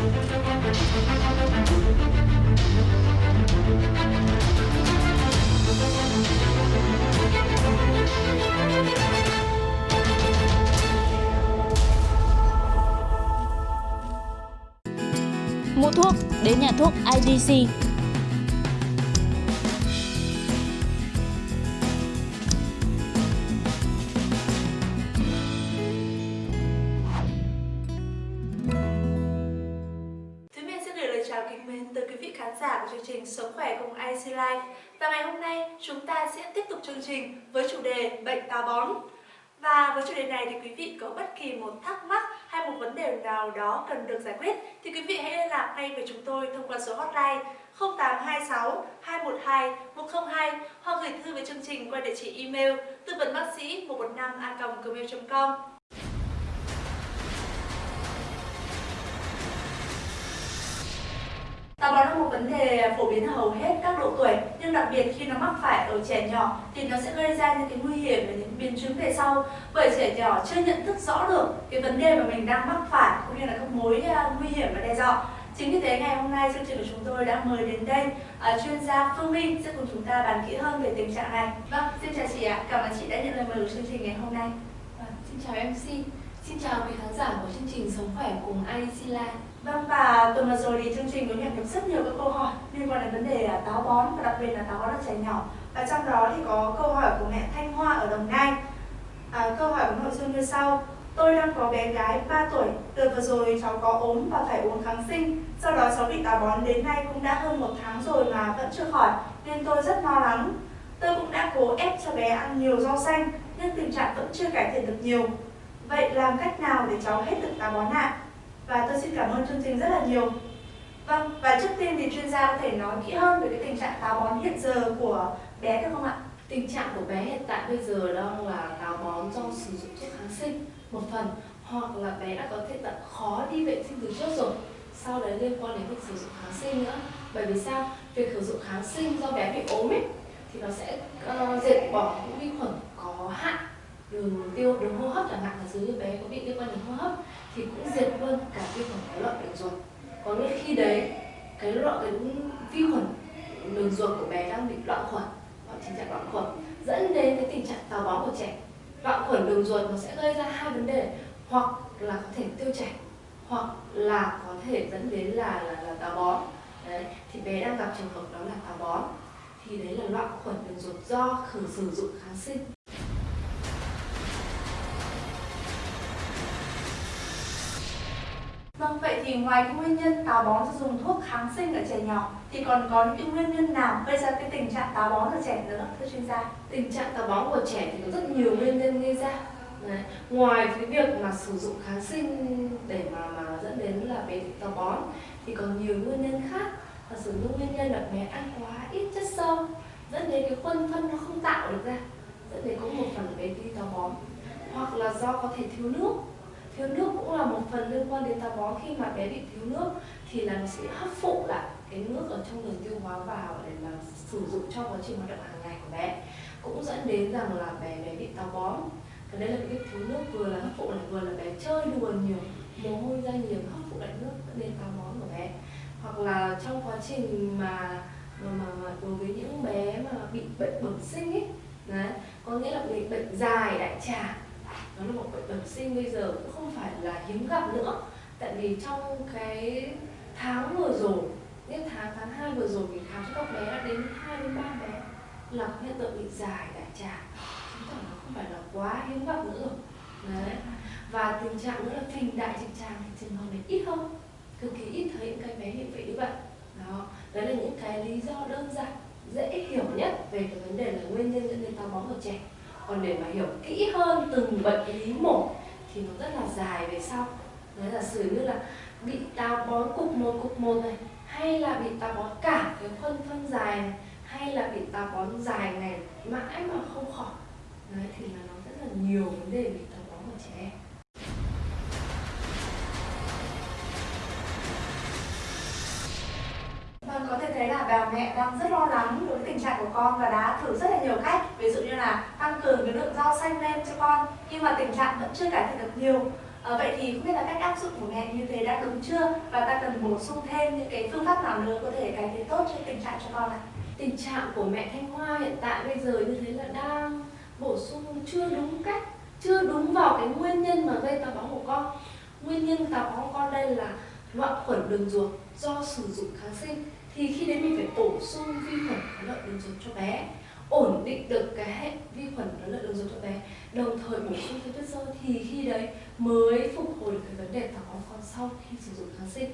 Mua thuốc đến nhà thuốc IDC. Khán giả của chương trình Sống khỏe cùng IC Life. Và ngày hôm nay, chúng ta sẽ tiếp tục chương trình với chủ đề bệnh táo bón. Và với chủ đề này thì quý vị có bất kỳ một thắc mắc hay một vấn đề nào đó cần được giải quyết, thì quý vị hãy liên lạc ngay với chúng tôi thông qua số hotline 0826 212 102 hoặc gửi thư về chương trình qua địa chỉ email tư vấn bác sĩ 115 a gmail.com. phổ biến ở hầu hết các độ tuổi nhưng đặc biệt khi nó mắc phải ở trẻ nhỏ thì nó sẽ gây ra những cái nguy hiểm và những biến chứng về sau. Bởi trẻ nhỏ chưa nhận thức rõ được cái vấn đề mà mình đang mắc phải cũng như là các mối à, nguy hiểm và đe dọa. Chính vì thế ngày hôm nay chương trình của chúng tôi đã mời đến đây uh, chuyên gia Phương Minh sẽ cùng chúng ta bàn kỹ hơn về tình trạng này. Vâng xin chào chị ạ. Cảm ơn chị đã nhận lời mời của chương trình ngày hôm nay. Vâng, xin chào MC, xin chào quý khán giả của chương trình Sống khỏe cùng IDC Live. Vâng và tuần vừa rồi thì chương trình có nhận được rất nhiều các câu hỏi liên quan đến vấn đề táo bón và đặc biệt là táo bón ở trẻ nhỏ. Và trong đó thì có câu hỏi của mẹ Thanh Hoa ở Đồng Nai. À, câu hỏi có nội dung như sau. Tôi đang có bé gái 3 tuổi, từ vừa rồi cháu có ốm và phải uống kháng sinh. Sau đó cháu bị táo bón đến nay cũng đã hơn một tháng rồi mà vẫn chưa khỏi, nên tôi rất lo lắng. Tôi cũng đã cố ép cho bé ăn nhiều rau xanh, nhưng tình trạng vẫn chưa cải thiện được nhiều. Vậy làm cách nào để cháu hết được táo bón ạ? Và tôi xin cảm ơn chương trình rất là nhiều. Vâng, và trước tiên thì chuyên gia có thể nói kỹ hơn về cái tình trạng táo bón hiện giờ của bé được không ạ? Tình trạng của bé hiện tại bây giờ đang là táo bón do sử dụng thuốc kháng sinh một phần hoặc là bé đã có thể tận khó đi vệ sinh từ trước rồi sau đấy liên quan đến việc sử dụng kháng sinh nữa bởi vì sao việc sử dụng kháng sinh do bé bị ốm ấy thì nó sẽ uh, diệt bỏ những vi khuẩn có hại đường tiêu đường hô hấp chẳng hạn là dưới bé có bị liên quan đến hô hấp thì cũng diệt luôn cả vi khuẩn cái lợi đường ruột. Có nghĩa khi đấy cái loại cái vi khuẩn đường ruột của bé đang bị loạn khuẩn hoặc tình trạng loạn khuẩn dẫn đến cái tình trạng táo bón của trẻ. Loạn khuẩn đường ruột nó sẽ gây ra hai vấn đề hoặc là có thể tiêu chảy hoặc là có thể dẫn đến là là, là táo bón. Đấy thì bé đang gặp trường hợp đó là táo bón. Thì đấy là loạn khuẩn đường ruột do khử sử dụng kháng sinh. Ngoài cái nguyên nhân táo bón do dùng thuốc kháng sinh ở trẻ nhỏ, thì còn có những nguyên nhân nào gây ra cái tình trạng táo bón ở trẻ nữa, thưa chuyên gia? tình trạng táo bón của trẻ thì có rất nhiều nguyên nhân gây ra Đấy. ngoài cái việc mà sử dụng kháng sinh để mà mà dẫn đến là bé bị táo bón, thì còn nhiều nguyên nhân khác và sử dụng nguyên nhân là bé ăn quá ít chất xơ, dẫn đến cái khuôn phân nó không tạo được ra, dẫn đến có một phần bé bị táo bón, hoặc là do có thể thiếu nước thiếu nước cũng là một phần liên quan đến táo bón. Khi mà bé bị thiếu nước thì là nó sẽ hấp phụ lại cái nước ở trong đường tiêu hóa vào để mà sử dụng trong quá trình hoạt động hàng ngày của bé. Cũng dẫn đến rằng là bé bé bị táo bón. Cái đấy là cái thiếu nước vừa là hấp phụ lại vừa là bé chơi đùa nhiều mồ hôi ra nhiều hấp phụ lại nước dẫn đến táo bón của bé. Hoặc là trong quá trình mà mà, mà, mà đối với những bé mà bị bệnh bẩm sinh ấy đấy có nghĩa là bị bệnh dài đại tràng nó là một bệnh bẩm sinh bây giờ cũng không phải là hiếm gặp nữa. Tại vì trong cái tháng vừa rồi, những tháng tháng 2 vừa rồi mình khám cho các bé đã đến 2 đến 3 bé là hiện tượng bị dài đại tràng chứng tỏ nó không phải là quá hiếm gặp nữa. Đấy. Và tình trạng nữa là phình đại trực tràng thì trường hợp này ít hơn. Cực kỳ ít thấy những cái bé hiện vậy như vậy đó. Đấy là những cái lý do đơn giản, dễ hiểu nhất về cái vấn đề là nguyên nhân dẫn đến táo bón ở trẻ còn để mà hiểu kỹ hơn từng bệnh lý một thì nó rất là dài về sau. Đấy là sử như là bị táo bón cục một cục một này, hay là bị táo bón cả cái phân phân dài này, hay là bị táo bón dài này mãi mà không khỏi. Đấy, thì là nó rất là nhiều vấn đề bị táo bón ở trẻ em. Thấy là bà mẹ đang rất lo lắng đối với tình trạng của con và đã thử rất là nhiều cách Ví dụ như là tăng cường cái lượng rau xanh lên cho con Nhưng mà tình trạng vẫn chưa cải thiện được nhiều À, vậy thì không biết là cách áp dụng của mẹ như thế đã đúng chưa và ta cần bổ sung thêm những cái phương pháp nào nữa có thể cải thiện tốt cho tình trạng cho con ạ? Tình trạng của mẹ Thanh Hoa hiện tại bây giờ như thế là đang bổ sung chưa đúng cách, chưa đúng vào cái nguyên nhân mà gây táo bón của con. Nguyên nhân táo bón của con đây là loạn khuẩn đường ruột do sử dụng kháng sinh thì khi đấy mình phải bổ sung vi khuẩn có lợi đường ruột cho bé, ổn định được cái hệ vi khuẩn có lợi đường ruột cho bé, đồng thời bổ sung thêm chất xơ thì khi đấy mới phục hồi được cái vấn đề táo bón con sau khi sử dụng kháng sinh.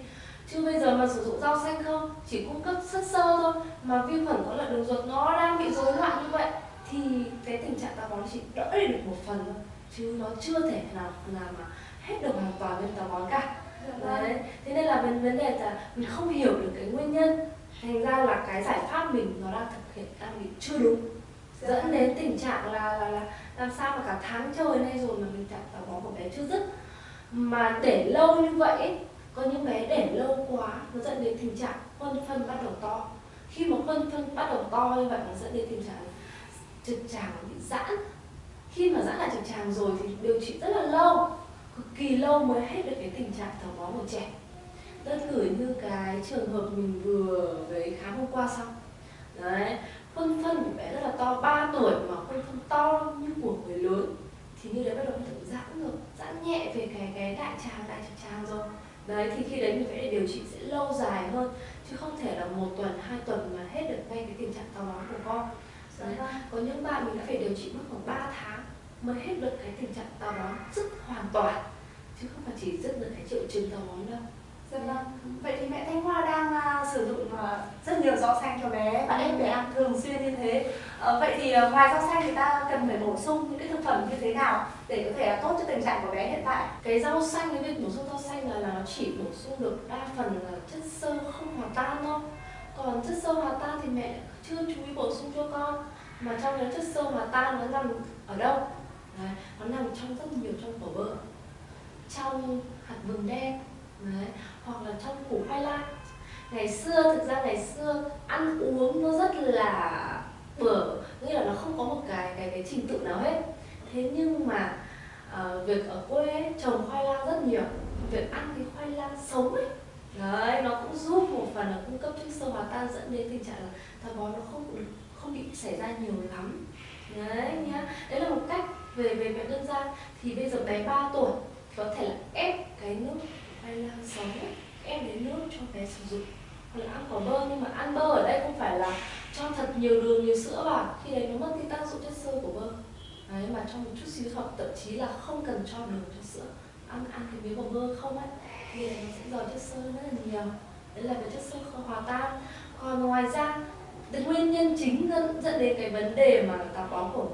Chứ bây giờ mà sử dụng rau xanh không, chỉ cung cấp chất xơ thôi mà vi khuẩn có lợi đường ruột nó đang bị rối loạn như vậy, thì cái tình trạng táo bón chỉ đỡ được một phần thôi. Chứ nó chưa thể nào nào mà hết được hoàn toàn bên táo bón cả đấy thế nên là vấn vấn đề là mình không hiểu được cái nguyên nhân. Thành ra là cái giải pháp mình nó đang thực hiện đang bị chưa đúng. Dẫn đến tình trạng là là, là làm sao mà cả tháng trời nay rồi mà mình trạng táo bón của bé chưa dứt. Mà để lâu như vậy có những bé để lâu quá nó dẫn đến tình trạng khuôn phân bắt đầu to. Khi mà khuôn phân bắt đầu to như vậy nó dẫn đến tình trạng trực tràng bị giãn. Khi mà giãn lại trực tràng rồi thì điều trị rất là lâu cực kỳ lâu mới hết được cái tình trạng táo bón của trẻ. Đơn cử như cái trường hợp mình vừa với khám hôm qua xong. Đấy khuôn phân của bé rất là to 3 tuổi mà khuôn phân to như của người lớn. Thì như đấy bắt đầu tự giãn rồi giãn nhẹ về cái cái đại tràng đại trực tràng rồi. Đấy thì khi đấy mình phải điều trị sẽ lâu dài hơn chứ không thể là một tuần hai tuần mà hết được ngay cái tình trạng táo bón của con. Đấy. Vâng. có những bạn mình đã phải điều trị mất khoảng 3 tháng mới hết được cái tình trạng táo bón dứt hoàn toàn chứ không phải chỉ dứt được cái triệu chứng táo bón đâu Dạ vâng. Vậy thì mẹ Thanh Hoa đang uh, sử dụng uh, rất nhiều rau xanh cho bé và ép bé ăn thường xuyên như thế. Uh, vậy thì uh, ngoài rau xanh thì ta cần phải bổ sung những cái thực phẩm như thế nào để có thể uh, tốt cho tình trạng của bé hiện tại? Cái rau xanh cái việc bổ sung rau xanh là, là nó chỉ bổ sung được đa phần là chất xơ không hòa tan thôi. Còn chất xơ hòa tan thì mẹ chưa chú ý bổ sung cho con. Mà trong cái chất xơ hòa tan nó nằm ở đâu? Đấy, nó nằm trong rất nhiều trong vỏ bơ trong hạt vừng đen Đấy. hoặc là trong củ khoai lang. Ngày xưa thực ra ngày xưa ăn uống nó rất là bở nghĩa là nó không có một cái cái cái trình tự nào hết. Thế nhưng mà uh, việc ở quê ấy, trồng khoai lang rất nhiều. Việc ăn cái khoai lang sống ấy đấy nó cũng giúp một phần là cung cấp chất sơ hòa tan dẫn đến tình trạng là táo bón nó không không bị xảy ra nhiều lắm. Đấy nhá. Đấy là một cách về về mẹ đơn gian thì bây giờ bé 3 tuổi có thể là ép cái nước hay là sống ép đến nước cho bé sử dụng. Hoặc là ăn có bơ nhưng mà ăn bơ ở đây không phải là cho thật nhiều đường nhiều sữa vào. Khi đấy nó mất đi tác dụng chất xơ của bơ. Đấy mà cho một chút xíu hoặc thậm chí là không cần cho đường cho sữa. Ăn ăn cái miếng bò bơ không ấy thì nó sẽ giàu chất xơ rất là nhiều. Đấy là cái chất xơ không hòa tan. Còn ngoài ra cái nguyên nhân chính dẫn, dẫn đến cái vấn đề mà táo bón của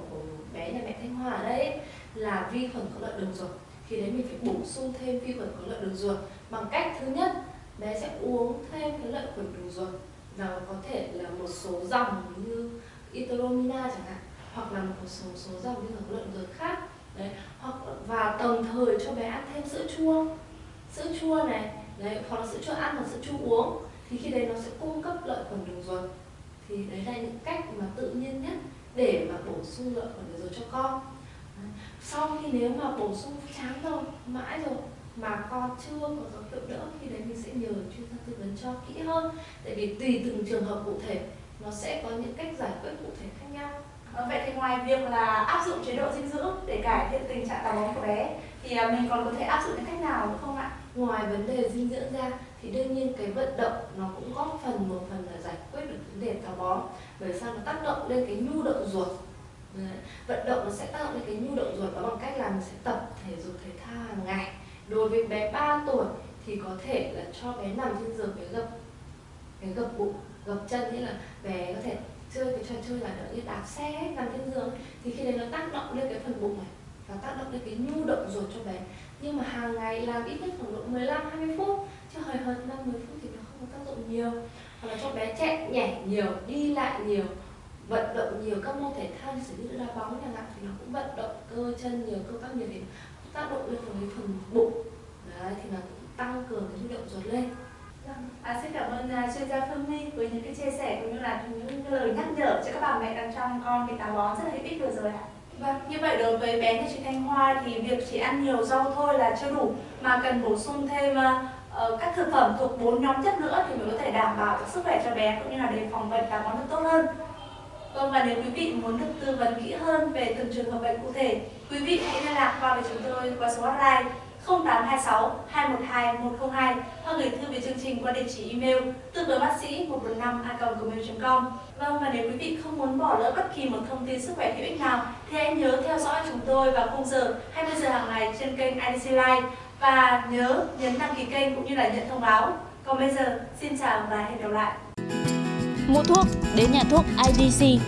bé nhà mẹ thanh hòa ở đây là vi khuẩn có lợi đường ruột. Thì đấy mình phải bổ sung thêm vi khuẩn có lợi đường ruột. Bằng cách thứ nhất, bé sẽ uống thêm cái lợi khuẩn đường ruột. Và có thể là một số dòng như itoromina chẳng hạn, hoặc là một số số dòng vi khuẩn có lợi đường ruột khác. Đấy, hoặc và đồng thời cho bé ăn thêm sữa chua. Sữa chua này, đấy, hoặc là sữa chua ăn hoặc sữa chua uống, thì khi đấy nó sẽ cung cấp lợi khuẩn đường ruột. Thì đấy là những cách mà tự nhiên nhất để mà bổ sung lợi khuẩn đường ruột cho con. Sau khi nếu mà bổ sung chán rồi mãi rồi mà con chưa có dấu hiệu đỡ thì đấy mình sẽ nhờ chuyên gia tư vấn cho kỹ hơn. Tại vì tùy từng trường hợp cụ thể nó sẽ có những cách giải quyết cụ thể khác nhau. À, vậy thì ngoài việc là áp dụng chế độ dinh dưỡng để cải thiện tình trạng táo bón của bé thì à, mình còn có thể áp dụng những cách nào nữa không ạ? Ngoài vấn đề dinh dưỡng ra thì đương nhiên cái vận động nó cũng góp phần một phần là giải quyết được táo bón bởi sao nó tác động lên cái nhu động ruột? Đấy. vận động nó sẽ tác động lên cái nhu động ruột đó bằng cách là mình sẽ tập thể dục, thể thao hàng ngày. Đối với bé 3 tuổi thì có thể là cho bé nằm trên giường, bé gập bé gập bụng, gập chân. Nghĩa là bé có thể chơi cái trò chơi là như đạp xe nằm trên giường. Thì khi đấy nó tác động lên cái phần bụng này và tác động lên cái nhu động ruột cho bé. Nhưng mà hàng ngày làm ít nhất khoảng độ 15 20 phút, chứ hời hợt 5 10 phút thì nó không tác dụng nhiều hoặc là cho bé chạy nhảy nhiều đi lại nhiều vận động nhiều các môn thể thao như sử như đá bóng chẳng hạn thì nó cũng vận động cơ chân nhiều cơ bắp nhiều thì tác động lên phần phần bụng đấy thì nó cũng tăng cường cái nhu động ruột lên vâng, À, xin cảm ơn uh, chuyên gia Phương My với những cái chia sẻ cũng như là những lời nhắc nhở cho các bà mẹ đang trong con bị táo bón rất là hữu ích vừa rồi ạ. Vâng, như vậy đối với bé nhà chị Thanh Hoa thì việc chỉ ăn nhiều rau thôi là chưa đủ mà cần bổ sung thêm uh, Ờ, các thực phẩm thuộc bốn nhóm chất nữa thì mới có thể đảm bảo sức khỏe cho bé cũng như là đề phòng bệnh và bón được tốt hơn. Vâng và nếu quý vị muốn được tư vấn kỹ hơn về từng trường hợp bệnh cụ thể, quý vị hãy liên lạc qua với chúng tôi qua số hotline 0826 212 102 hoặc gửi thư về chương trình qua địa chỉ email tư vấn bác sĩ 115 a.gmail.com. Vâng và nếu quý vị không muốn bỏ lỡ bất kỳ một thông tin sức khỏe hữu ích nào thì hãy nhớ theo dõi chúng tôi vào khung giờ 20 giờ hàng ngày trên kênh IDC Live và nhớ nhấn đăng ký kênh cũng như là nhận thông báo. Còn bây giờ, xin chào và hẹn gặp lại. Mua thuốc đến nhà thuốc IDC